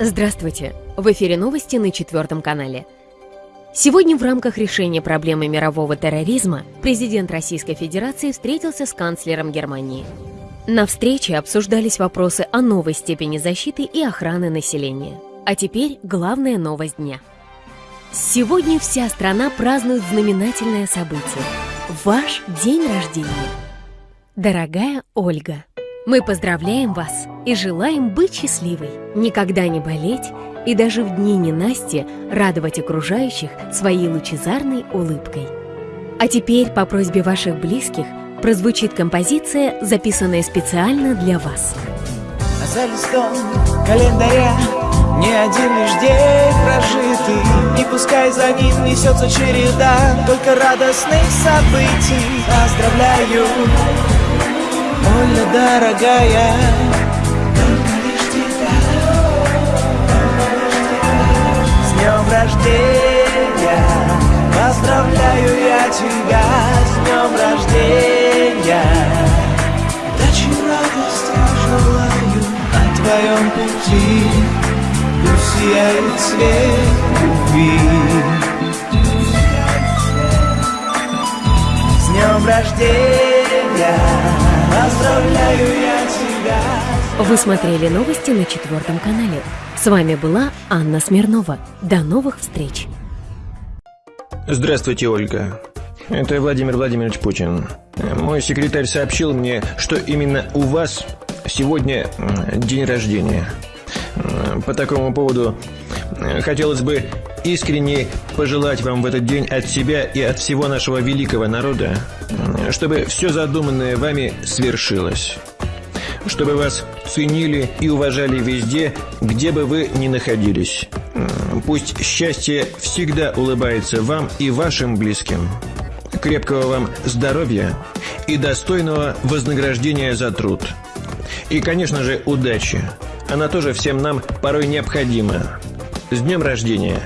Здравствуйте! В эфире новости на четвертом канале. Сегодня в рамках решения проблемы мирового терроризма президент Российской Федерации встретился с канцлером Германии. На встрече обсуждались вопросы о новой степени защиты и охраны населения. А теперь главная новость дня. Сегодня вся страна празднует знаменательное событие – ваш день рождения. Дорогая Ольга, мы поздравляем вас и желаем быть счастливой, никогда не болеть и даже в дни ненасти радовать окружающих своей лучезарной улыбкой. А теперь по просьбе ваших близких прозвучит композиция, записанная специально для вас. За листом календаря не один лишь день прожитый И пускай за ним несется череда Только радостных событий Поздравляю Оля, дорогая. С днем рождения! Поздравляю я тебя! С днем рождения! Удачи, радости желаю На твоем пути. Пусть сияет свет любви. С днем рождения Поздравляю я тебя Вы смотрели новости на четвертом канале. С вами была Анна Смирнова. До новых встреч! Здравствуйте, Ольга. Это Владимир Владимирович Путин. Мой секретарь сообщил мне, что именно у вас сегодня день рождения. По такому поводу хотелось бы искренне пожелать вам в этот день от себя и от всего нашего великого народа, чтобы все задуманное вами свершилось. Чтобы вас ценили и уважали везде, где бы вы ни находились. Пусть счастье всегда улыбается вам и вашим близким. Крепкого вам здоровья и достойного вознаграждения за труд. И, конечно же, удачи. Она тоже всем нам порой необходима. С днем рождения!